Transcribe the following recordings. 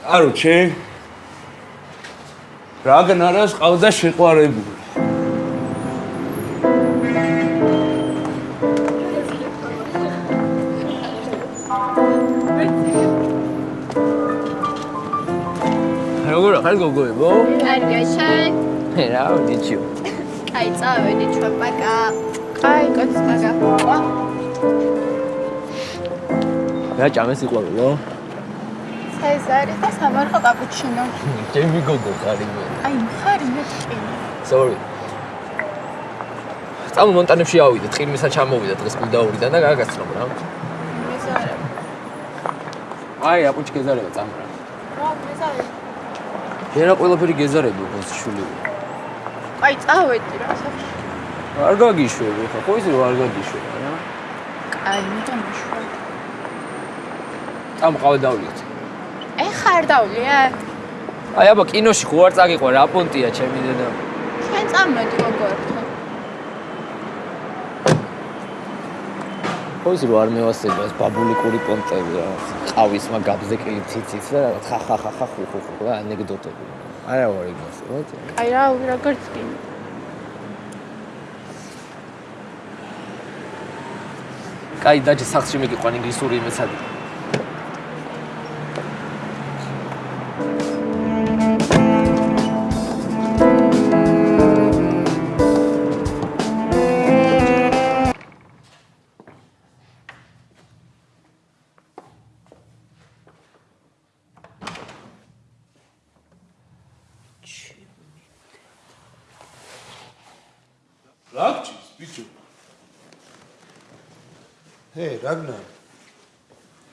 კაროჩე რაგნარას ყავდა შეყვარებული როგორ ხარ გოგოებო? კარგაშენ. რა, ნიჩიო. აი, წავედი ჩვენ პაკა. აი, კაც პაკა. რა ჭამეს იყვარულო? ცეზარი და სამარხო კაპუჩინო. ჩემი გოგო ხარი მე. აი, ხარი მეტყი. Sorry. წამო მონტანებში ავიდე, ტყირმისა ჩამოვიდა დღეს გუდაურიდან და გაგაცნობ რა. მეზარე. აი, აპუჩი გეზარება წამრა. რა, მეზარე. შეიძლება ყველაფერი გეზარები უფრო შული. აი, წავედი რა, სახში. არ გაგიშვები ხა, ხო რომ არ გაგიშვება რა. აი, მიტომ მიშვა. წამო ყავე დავლიოთ. ეხა არ დავლია? აი, აბა კინოში ხო არ წაგიყვა რა პონტია ჩემი დედა. ჩვენ წამოდი როგორ. ხო ისი რომ არ მევასება ეს ბაბულიკური პონტები რა. ყავის მაგ გაბზეკილი ციციც და რაღაც ხა ხა ხა ხა ხუ ხუ ხუ რა ანეკდოტები. არა ვარ იგას, რა. აი რა, როგორც კი. კაი დაჭი სახში მეკიყვან ინგლისური იმეცადი. რაგჭის ბიჭო. ჰე რაგნარ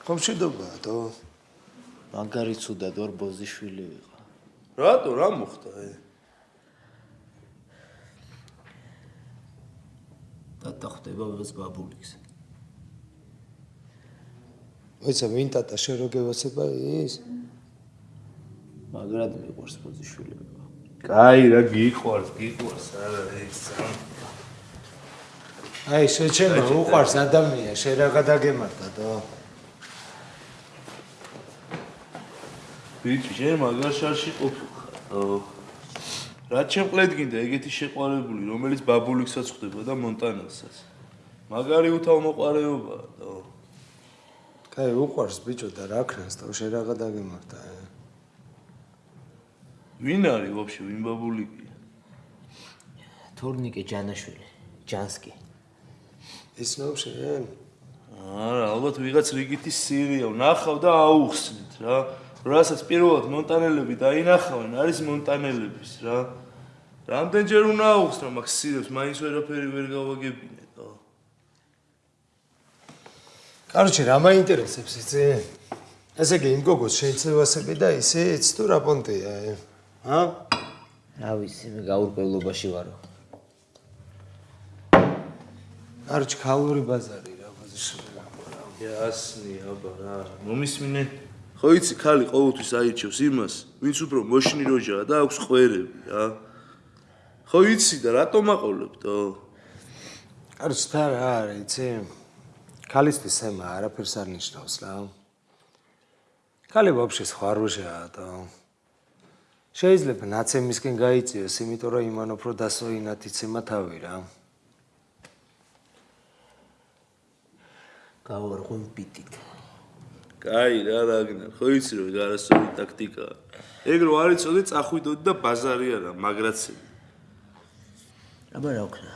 ხომ შედობაა თო მაგარი ცუდად ორ ბოზიშვილი ვიყო რატო რა მოხდა ე ტატა ხდება ვეს ბაბულიks ვეცა ვინ ტატა რო გევასება ის? მაგრად მიყვარს ბოზიშვილი კაი რა გიყვარს გიყვარს არა ეს აი შეჩემა უყვარს ადამიანი შენ რა გადაგემართა თო ბიჭი შენ მაგარ შარში ყოფილ რა ჩემყლედ გინდა ეგეთი შეყვარებული რომელიც ბაბულიქსაც ხვდება და მონტანელსაც მაგარი უთავმოყარეობაა თო კაი უყვარს ბიჭო და რა ქნას თო შენ რა გადაგემართა ვინ არის ვაფშე ვინ ბაბულიკია თორნიკე ჯანაშვილი ჯანსკი ის ნო შენ არა ალბათ ვიღაც რიგითი სირია ნახავ და აუხსნით რა. რასაც პირველად მონტანელები დაინახავენ არის მონტანელების რა. რამდენჯერ უნდა აუხსნო მაგ სირებს მაინც ვერაფერი ვერ გავაგებინე ხო კაროჩე რა მაინტერესებს იცი ესე იგი იმ გოგოს შეიძლება და ისეც თუ რა პონტია ა რა ვიცი მე გაურკვევლობაში ვარო არჩ ქალური ბაზარი რა ბაზარი იასნი აბა რა. მომისმინე? ხო იცი ხალი ყოველთვის აირჩევს იმას ვინც უფრო მოშნი როჟაა და აქვს ყვერები რა. ხო იცი და რატომ აყოლებდო არჩ და რა არის იცი. ქალისთვის ემა არაფერს არ ნიშნავს რა. ქალი ვაფშე სხვა როჟაა და შეიძლება ნაცემისკენ გაიწიოს იმიტომ რომ იმან უფრო დასოინათ იცემა თავი რა გავარღვენ პიტით. კაი რა რაგნარ, ხო იცი რომ გარასორი ტაქტიკაა. ეგ რო არ იცოდი, წახვიდოდი და ბაზარი არა, მაგრაცები. აბა რა ვქნა?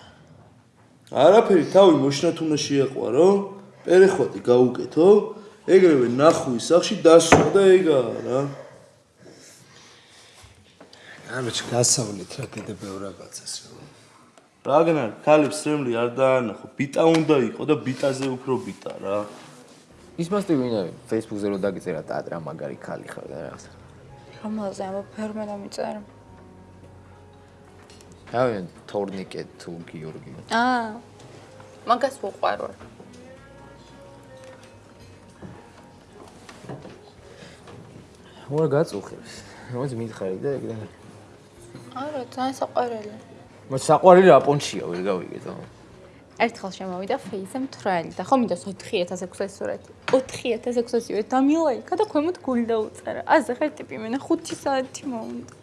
არაფერი თავი მოშნათ უნდა შეაყვარო, პერეხვატი გაუკეთო, ეგრევე ნახვი სახში დასვა და ეგაა რა. ამეჩ გასავლით რა კიდე ბევრ რაღაცას რა. რაგნარ, ქალებს რემლი არ დაანახო, ბიტა უნდა იყო და ბიტაზე უფრო ბიტა რა. ის მასტი ვინ არის? Facebook-ზე რო დაგიწერა ტატრა მაგარი ხალი ხარ და რაღაც. რომელზე ამ ფერმე დამიწერა? ავენ თორნიკე თუ გიორგი. აა. მაგას უყვარო. მორა გაწუხებს. რომელიც მითხარი და ეგ და არა, ძალიან საყვარელი. მას საყვარელი რა პონჩია ვერ გავიგე თო. ერთხელ შემოვიდა ფეიზა მთრალი და ხომ მინდა 4600 სურათი 4600-ივე დამილაიკა და ქვემოთ გული დაუწერა აზე ხარ ტიპი მენა 5 საათი მოუნდა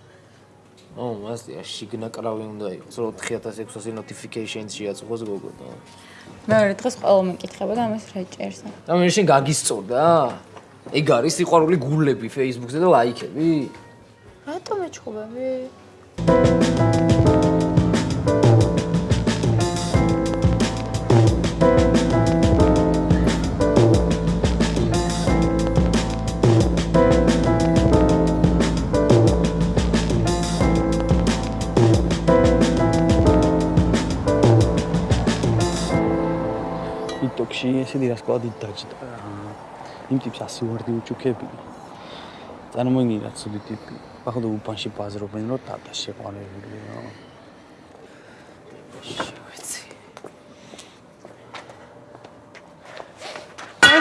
ო, მასია შიგნა კრავი უნდა იყოს, რომ 4600 notifications შეაწყვოს გოგო და. მეორე დღეს ყველა მეკითხება და ამას რა ჭერს და მე შენ გაგისწორდა? ეგ არის სიყვარული გულები Facebook-ზე და ლაიქები? რატომ ეჩხუბები TikTok-ში ესენი რას ყავდი დაჭდა. იმ ტიპს ასე ვარდი უჩუქები. წარმოიდგინე ცუდი ტიპი. ახლა უბანში ბაზრობენ რომ თათა შეყვანებულია. შევეცი.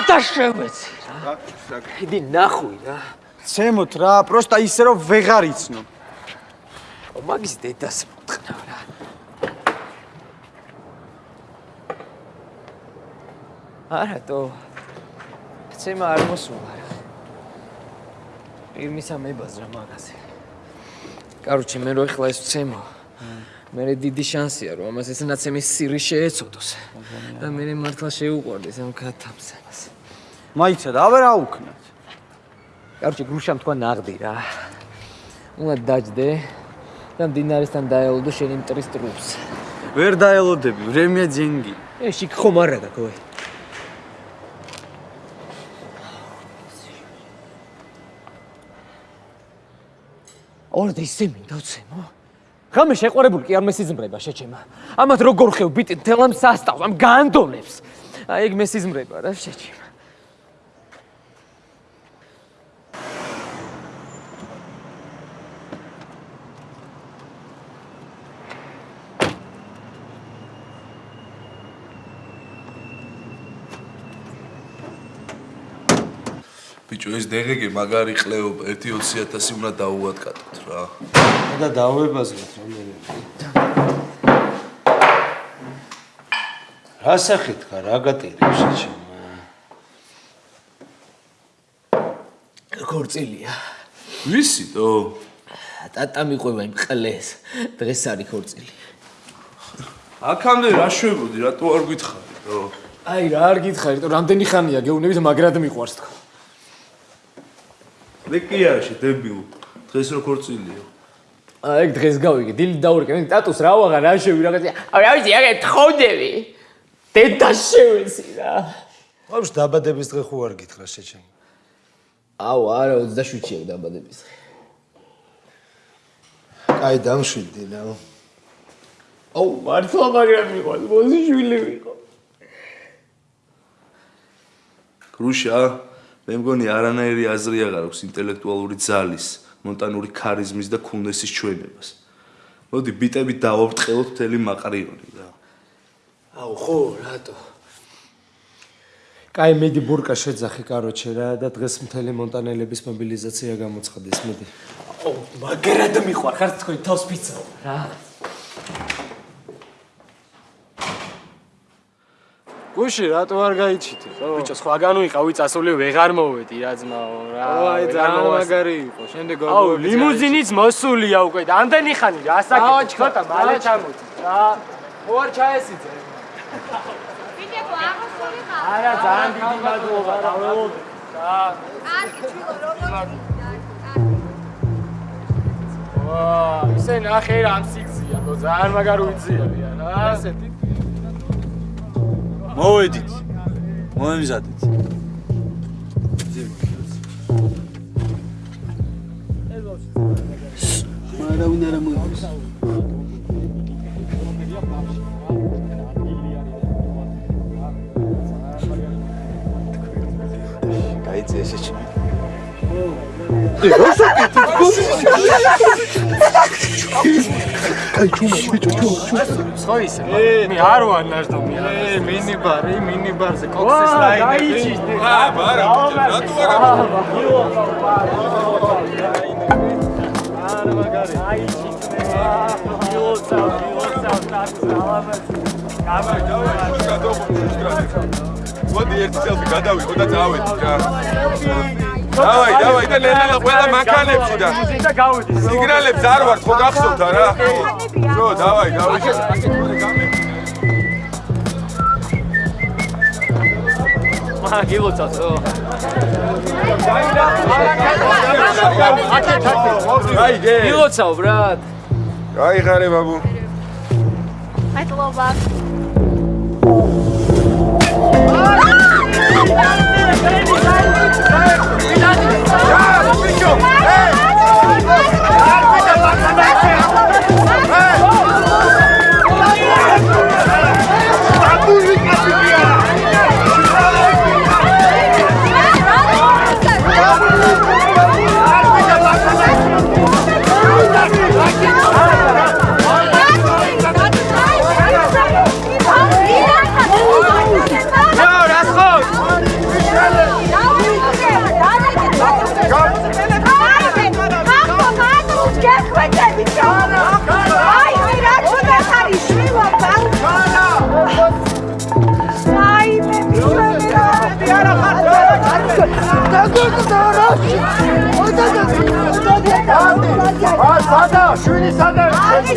და შევეცი რა. იდი ნახვი რა. ცემოთ რა, პროსტა ისე რომ ვეღარ იცნო. მაგის დედას მტყნავ რა. არა თო. ცემა არ მოსულა პირმისა მებაზრა მაგაზე. კაროჩი მე რო ეხლა ეს ცემო. მე დიდი შანსია რომ ამას ეს ნაცემის სირი შეეცოდოს. და მე მართლა შეუყვარდეს ამ კათამსებას. მაიცა და აბა რა უკნათ. კაროჩი გრუშამ თქვა ნაღდი რა. უნდა დაждდე და მდინარესთან დაელოდო შენი მტრის ტრუპს. ვერ დაელოდები, ვრემია ძენგი. ე შიქ ხომ არა გაქვე. ორდე ისე მინდა ვცემო. ხამე შეყვარებული კი არ მესიზმრება შეჩემა. ამათ როგორ ხევ ბიტი თელ ამ სასტავს, ამ განდონებს. აი ეგ მესიზმრება რა შეჩემა. ბიჭო ეს დეგეგე მაგარი ყლეობა 1-20000 უნდა დაუვადგატოთ რა. და დავებაზროთ რამდენი. რა სახით ხარ, რა გატირი შეჩემა? ქორწილია. ვისი თო? ტატა მიყვება იმ ყლეს. დღეს არის ქორწილი. აქამდე რა შვებოდი, რატო არ გითხარი თო? აი რა არ გითხარი, რამდენი ხანია გეუბნებით მაგრად მიყვარს თქო. ლეკიაში დებილ. დღეს რო ქორწილიო. აი ეგ დღეს გავიგე, დილი დაურეკე, მე ტატუს რა ვაღარ რა შევი რაღაცა. აი რა ვიცი, აგე თხოდები. დედა შევეცი რა. ვაფშე დაბადების დღე ხო არ გითხრა შეჩემა? აუ არა 27-ია დაბადების დღე. აი დამშვიდდი რა. აუ მართლა მაგრამ მიყვარს, მოზიშვილი ვიყო. კრუშა, მე მგონი არანაირი აზრი აღარ აქვს ინტელექტუალური ძალის, მონტანური ქარიზმის და ქუნესის ჩვენებას. მოდი ბიტებით დავაბრწყელოთ მთელი მაყრიონი რა. აუ ხო, რატო? კაი მედი ბურკა შეძახი კაროჩე რა და დღეს მთელი მონტანელების მობილიზაცია გამოცხადეს მედი. აუ მაგრად მიყვარ, ხარ თქვენ თავს ფიცო რა. გუში რატო არ გაიჩიტე? ბიჭო, სხვაგან ვიყავი წასული ვეღარ მოვედი რა ძმაო რა. აი ძალიან მაგარი იყო. შემდეგ აუ ლიმუზინიც მოსულია უკვე და ამდენი ხანი რა საკეთე? ცოტა მალე ჩამოდი. რა. ხო არ ჩაესიძე. ვიდეო აღმოსული ხარ არა ძალიან დიდი მადლობა რა. რა. კარგი ჩილო როგორ ვა, ისე ნახე რა ამ სიგზია, ძალიან მაგარ უძიებია რა. ესეთი მოვედით. მოემზადეთ. მარავინ არა მოიგოს. გაიწე შეჩი. ხო ისე. მე არ ვარ ნაშდომი რა. ე მინიბარი, მინიბარზე კოქსის ლაინები. აა, არა, რატო არა? არა მაგარი. აიჩი. იოცა, იოცა, თავს ალაბას. მოდი ერთი წელს გადავიღო და წავედი რა. დავაი, დავაი და ლელა ყველა მანქანებში და სიგნალებს არ ვარ ხო გახსოვთ რა? ხო, დავაი, დავაი. მაგ გილოცავ. აი, გე. გილოცავ, ბრატ. აი,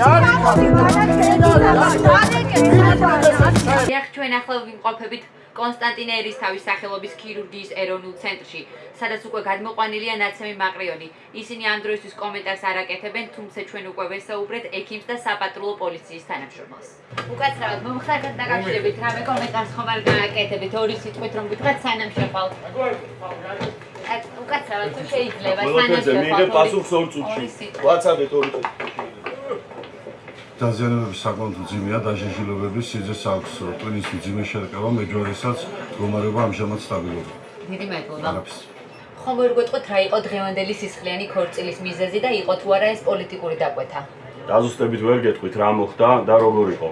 ხარე ბაბუ. მადლობა. დიახ, ჩვენ ახლა ვიმყოფებით კონსტანტინე ერისთავის სახელობის ქირურგიის ეროვნულ ცენტრში, სადაც უკვე გადმოყვანილია ნაცემი მაყრიონი. ისინი ამ დროისთვის კომენტარს არ აკეთებენ, თუმცა ჩვენ უკვე ვესაუბრეთ ექიმს და საპატრულო პოლიციის თანამშრომელს. უკაცრავად, მომხდართან დაკავშირებით რამე კომენტარს ხომ არ გააკეთებით ორი სიტყვით რომ გითხრათ სანამ შეყავთ. უკაცრავად, თუ შეიძლება ყველაფერზე მიიღე პასუხს ორ წუთში. ვაცადეთ ორი წუთში. დაზიანებების საკმაოდ მძიმეა დაჟეშილობების სიძეს აქვს ტვინის მძიმე შერკავა მეჯვარესაც მდგომარეობა ამჟამად სტაბილურია დიდი მადლობა. ხომ ვერ გვეტყვით რა იყო დღევანდელი სისხლიანი ქორწილის მიზეზი და იყო თუ არა ეს პოლიტიკური დაკვეთა? დაზუსტებით ვერ გეტყვით რა მოხდა და როგორ იყო.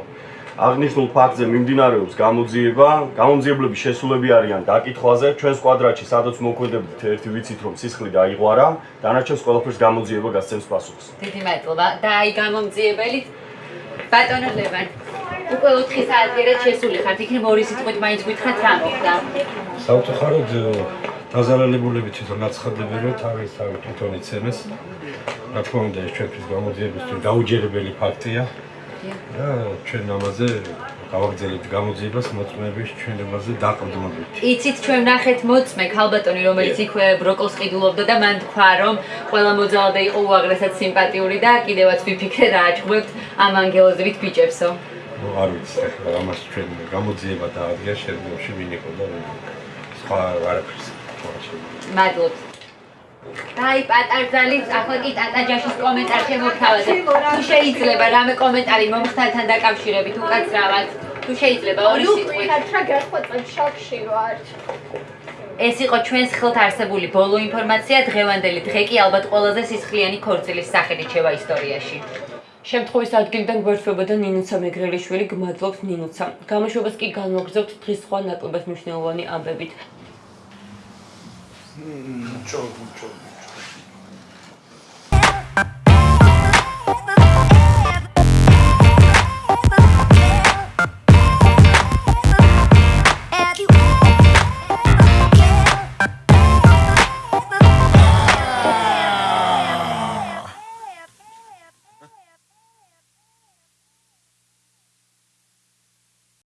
აღნიშნულ ფაქტზე მიმდინარეობს გამოძიება, გამოძიებლების შესულები არიან დაკითხვაზე, ჩვენს კვადრატში სადაც მოქმედებდით ერთი ვიცით რომ სისხლი დაიღვარა, დანარჩენს ყველაფერს გამოძიება გასცემს პასუხს. დიდი მადლობა. და აი გამომძიებელი ბატონო ლევან. უკვე 4 საათიერად შესული ხართ, იქნებ ორი სიტყვით მაინც გითხრათ რა მოხდა. საუთხაროდ დაზარალებულები თვითონ აცხადებენ რომ თავის თავი თვითონ იცემეს რა თქმა უნდა ეს ჩვენთვის გამოძიებისთვის დაუჯერებელი ფაქტია და ჩვენ ამაზე გავაგზავნებთ გამოძიებას მოწმეების ჩვენებაზე დაყრდნობით იცით ჩვენ ნახეთ მოწმე ქალბატონი რომელიც იქვე ბროკოლს ყიდულობდა და მან თქვა რომ ყველა მოძალადე იყო უაღრესად სიმპათიური და კიდევაც ვიფიქრე რა აჭღვებთ ამ ანგელოზებით ბიჭებსო. ну არ ვიცი ახლა ამას ჩვენ გამოძიება დაადგა შედგენში ვინ იყო და სხვა არაფერს მადლობთ. დაი პატარძალი, ახლა კი ტატაჯაშის კომენტარ შემოგთავაზე. თუ შეიძლება რამე კომენტარი მომხდართან დაკავშირებით უკაცრავად. თუ შეიძლება ორი სიტყვით. რა გახოცებ შოქში ვარ. ეს იყო ჩვენს ხელთ არსებული ბოლო ინფორმაცია დღევანდელი დღე კი ალბათ ყველაზე სისხლიანი ქორწილის სახელი რჩება ისტორიაში. შემთხვევის ადგილიდან გვერდφებოდა ნინუცა მეგრელიშვილი, გმადლობთ ნინუცა. გამოშვებას კი განმოგზავნთ დღის სხვა ნაკლებად მნიშვნელოვანი ამბებით. Mm, ciao, ciao.